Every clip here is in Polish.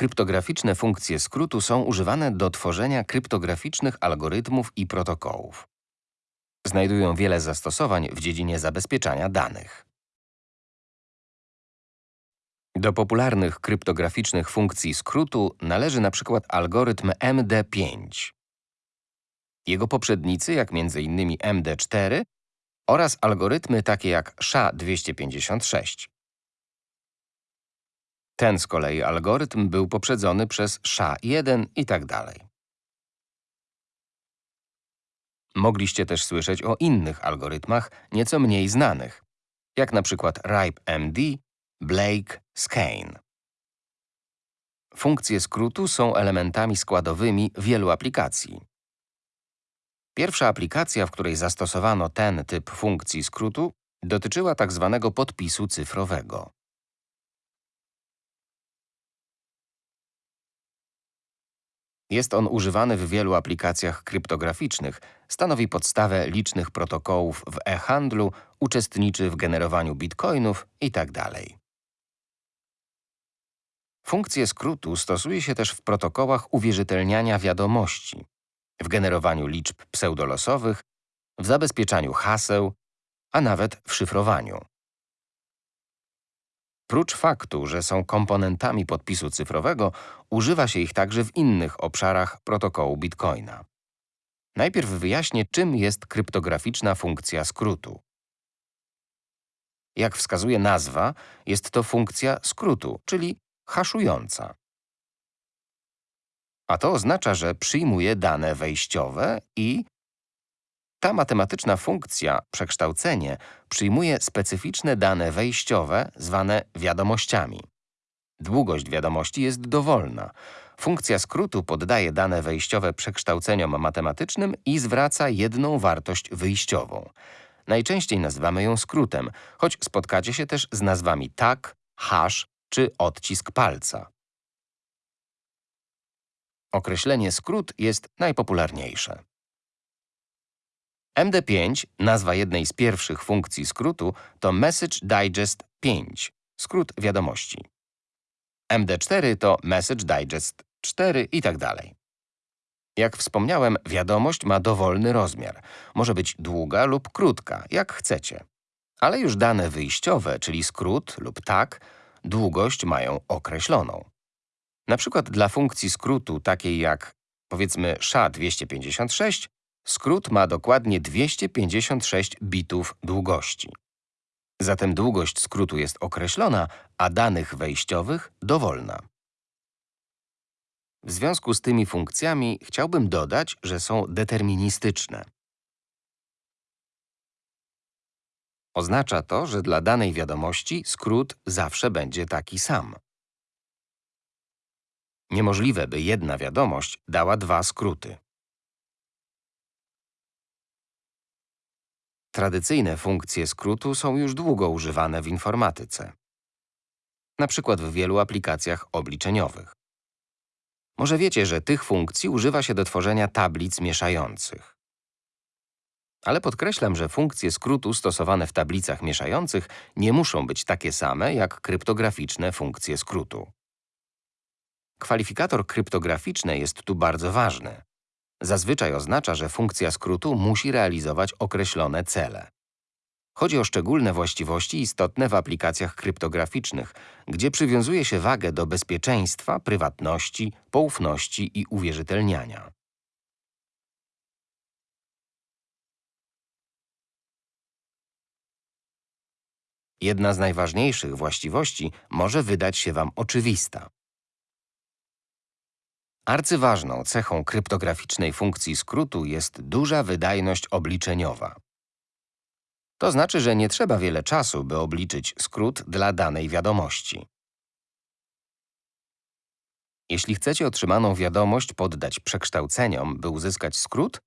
Kryptograficzne funkcje skrótu są używane do tworzenia kryptograficznych algorytmów i protokołów. Znajdują wiele zastosowań w dziedzinie zabezpieczania danych. Do popularnych kryptograficznych funkcji skrótu należy na przykład algorytm MD5. Jego poprzednicy, jak m.in. MD4 oraz algorytmy takie jak SHA-256. Ten z kolei algorytm był poprzedzony przez SHA-1 i tak dalej. Mogliście też słyszeć o innych algorytmach, nieco mniej znanych, jak na przykład RIPE-MD, Blake, Skane. Funkcje skrótu są elementami składowymi wielu aplikacji. Pierwsza aplikacja, w której zastosowano ten typ funkcji skrótu, dotyczyła tzw. Tak podpisu cyfrowego. Jest on używany w wielu aplikacjach kryptograficznych, stanowi podstawę licznych protokołów w e-handlu, uczestniczy w generowaniu bitcoinów itd. Funkcję skrótu stosuje się też w protokołach uwierzytelniania wiadomości, w generowaniu liczb pseudolosowych, w zabezpieczaniu haseł, a nawet w szyfrowaniu. Prócz faktu, że są komponentami podpisu cyfrowego, używa się ich także w innych obszarach protokołu Bitcoina. Najpierw wyjaśnię, czym jest kryptograficzna funkcja skrótu. Jak wskazuje nazwa, jest to funkcja skrótu, czyli haszująca. A to oznacza, że przyjmuje dane wejściowe i ta matematyczna funkcja, przekształcenie, przyjmuje specyficzne dane wejściowe zwane wiadomościami. Długość wiadomości jest dowolna. Funkcja skrótu poddaje dane wejściowe przekształceniom matematycznym i zwraca jedną wartość wyjściową. Najczęściej nazywamy ją skrótem, choć spotkacie się też z nazwami tak, hash czy odcisk palca. Określenie skrót jest najpopularniejsze. MD5, nazwa jednej z pierwszych funkcji skrótu, to Message Digest 5, skrót wiadomości. MD4 to Message Digest 4 i tak dalej. Jak wspomniałem, wiadomość ma dowolny rozmiar. Może być długa lub krótka, jak chcecie. Ale już dane wyjściowe, czyli skrót lub tak, długość mają określoną. Na przykład dla funkcji skrótu takiej jak powiedzmy SHA-256 skrót ma dokładnie 256 bitów długości. Zatem długość skrótu jest określona, a danych wejściowych dowolna. W związku z tymi funkcjami chciałbym dodać, że są deterministyczne. Oznacza to, że dla danej wiadomości skrót zawsze będzie taki sam. Niemożliwe, by jedna wiadomość dała dwa skróty. Tradycyjne funkcje skrótu są już długo używane w informatyce. Na przykład w wielu aplikacjach obliczeniowych. Może wiecie, że tych funkcji używa się do tworzenia tablic mieszających. Ale podkreślam, że funkcje skrótu stosowane w tablicach mieszających nie muszą być takie same jak kryptograficzne funkcje skrótu. Kwalifikator kryptograficzny jest tu bardzo ważny. Zazwyczaj oznacza, że funkcja skrótu musi realizować określone cele. Chodzi o szczególne właściwości istotne w aplikacjach kryptograficznych, gdzie przywiązuje się wagę do bezpieczeństwa, prywatności, poufności i uwierzytelniania. Jedna z najważniejszych właściwości może wydać się Wam oczywista. Arcyważną cechą kryptograficznej funkcji skrótu jest duża wydajność obliczeniowa. To znaczy, że nie trzeba wiele czasu, by obliczyć skrót dla danej wiadomości. Jeśli chcecie otrzymaną wiadomość poddać przekształceniom, by uzyskać skrót,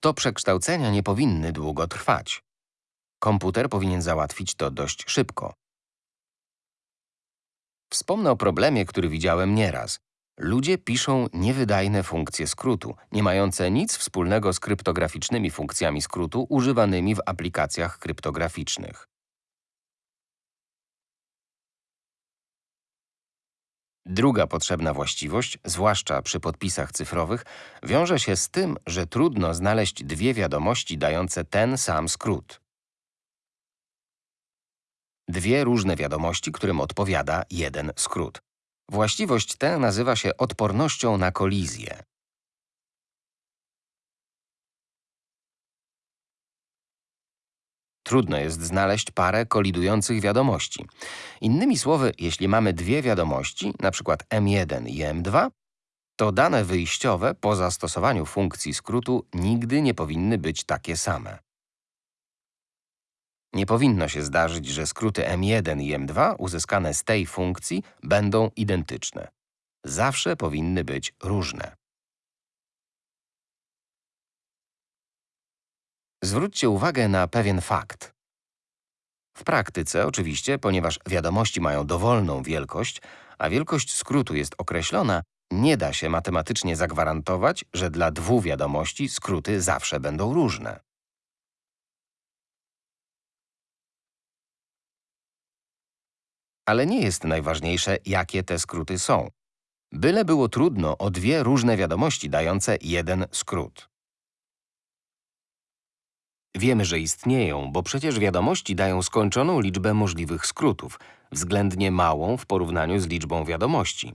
to przekształcenia nie powinny długo trwać. Komputer powinien załatwić to dość szybko. Wspomnę o problemie, który widziałem nieraz. Ludzie piszą niewydajne funkcje skrótu, nie mające nic wspólnego z kryptograficznymi funkcjami skrótu używanymi w aplikacjach kryptograficznych. Druga potrzebna właściwość, zwłaszcza przy podpisach cyfrowych, wiąże się z tym, że trudno znaleźć dwie wiadomości dające ten sam skrót. Dwie różne wiadomości, którym odpowiada jeden skrót. Właściwość tę nazywa się odpornością na kolizję. Trudno jest znaleźć parę kolidujących wiadomości. Innymi słowy, jeśli mamy dwie wiadomości, np. M1 i M2, to dane wyjściowe po zastosowaniu funkcji skrótu nigdy nie powinny być takie same. Nie powinno się zdarzyć, że skróty M1 i M2 uzyskane z tej funkcji będą identyczne. Zawsze powinny być różne. Zwróćcie uwagę na pewien fakt. W praktyce, oczywiście, ponieważ wiadomości mają dowolną wielkość, a wielkość skrótu jest określona, nie da się matematycznie zagwarantować, że dla dwóch wiadomości skróty zawsze będą różne. Ale nie jest najważniejsze, jakie te skróty są. Byle było trudno o dwie różne wiadomości dające jeden skrót. Wiemy, że istnieją, bo przecież wiadomości dają skończoną liczbę możliwych skrótów, względnie małą w porównaniu z liczbą wiadomości.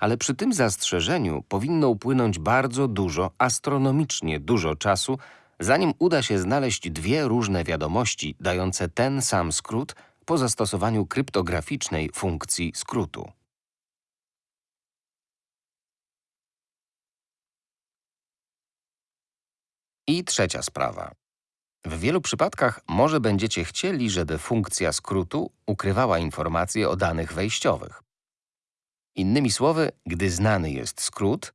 Ale przy tym zastrzeżeniu powinno upłynąć bardzo dużo, astronomicznie dużo czasu, zanim uda się znaleźć dwie różne wiadomości dające ten sam skrót po zastosowaniu kryptograficznej funkcji skrótu. I trzecia sprawa. W wielu przypadkach może będziecie chcieli, żeby funkcja skrótu ukrywała informacje o danych wejściowych. Innymi słowy, gdy znany jest skrót,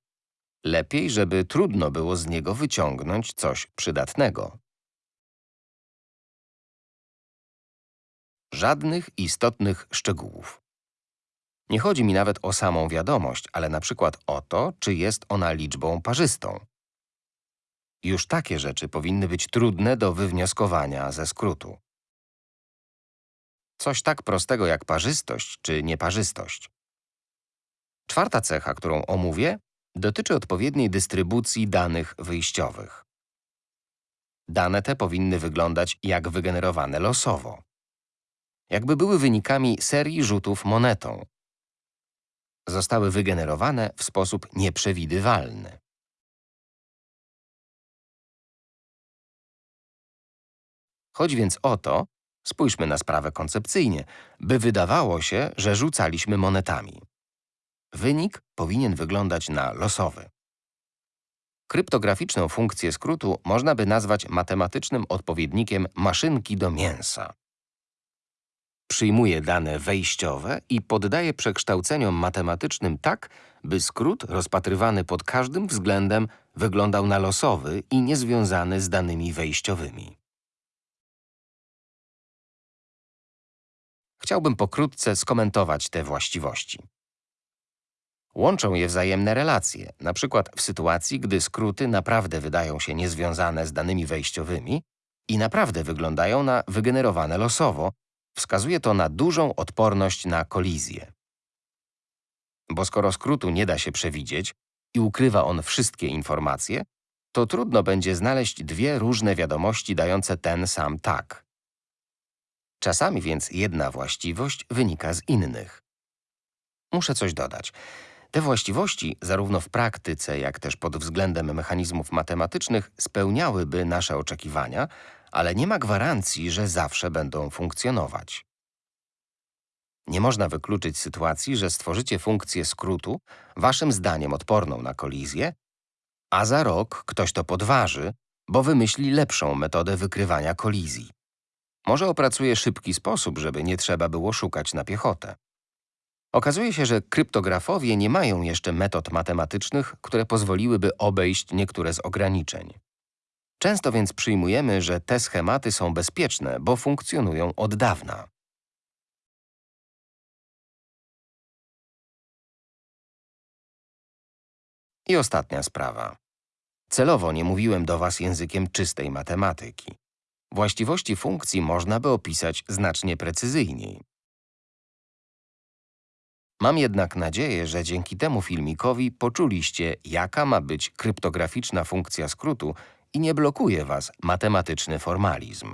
lepiej, żeby trudno było z niego wyciągnąć coś przydatnego. Żadnych istotnych szczegółów. Nie chodzi mi nawet o samą wiadomość, ale na przykład o to, czy jest ona liczbą parzystą. Już takie rzeczy powinny być trudne do wywnioskowania ze skrótu. Coś tak prostego jak parzystość czy nieparzystość. Czwarta cecha, którą omówię, dotyczy odpowiedniej dystrybucji danych wyjściowych. Dane te powinny wyglądać jak wygenerowane losowo. Jakby były wynikami serii rzutów monetą. Zostały wygenerowane w sposób nieprzewidywalny. Chodzi więc o to, spójrzmy na sprawę koncepcyjnie, by wydawało się, że rzucaliśmy monetami. Wynik powinien wyglądać na losowy. Kryptograficzną funkcję skrótu można by nazwać matematycznym odpowiednikiem maszynki do mięsa. Przyjmuje dane wejściowe i poddaje przekształceniom matematycznym tak, by skrót rozpatrywany pod każdym względem wyglądał na losowy i niezwiązany z danymi wejściowymi. Chciałbym pokrótce skomentować te właściwości. Łączą je wzajemne relacje, przykład w sytuacji, gdy skróty naprawdę wydają się niezwiązane z danymi wejściowymi i naprawdę wyglądają na wygenerowane losowo, wskazuje to na dużą odporność na kolizję. Bo skoro skrótu nie da się przewidzieć i ukrywa on wszystkie informacje, to trudno będzie znaleźć dwie różne wiadomości dające ten sam tak. Czasami więc jedna właściwość wynika z innych. Muszę coś dodać. Te właściwości, zarówno w praktyce, jak też pod względem mechanizmów matematycznych, spełniałyby nasze oczekiwania, ale nie ma gwarancji, że zawsze będą funkcjonować. Nie można wykluczyć sytuacji, że stworzycie funkcję skrótu, waszym zdaniem odporną na kolizję, a za rok ktoś to podważy, bo wymyśli lepszą metodę wykrywania kolizji. Może opracuje szybki sposób, żeby nie trzeba było szukać na piechotę. Okazuje się, że kryptografowie nie mają jeszcze metod matematycznych, które pozwoliłyby obejść niektóre z ograniczeń. Często więc przyjmujemy, że te schematy są bezpieczne, bo funkcjonują od dawna. I ostatnia sprawa. Celowo nie mówiłem do Was językiem czystej matematyki. Właściwości funkcji można by opisać znacznie precyzyjniej. Mam jednak nadzieję, że dzięki temu filmikowi poczuliście, jaka ma być kryptograficzna funkcja skrótu i nie blokuje Was matematyczny formalizm.